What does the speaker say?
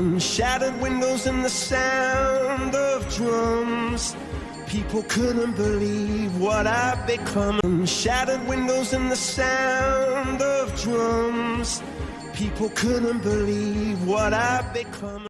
Mm, shattered windows and the sound of drums. People couldn't believe what I've become. Mm, shattered windows and the sound of drums. People couldn't believe what I've become.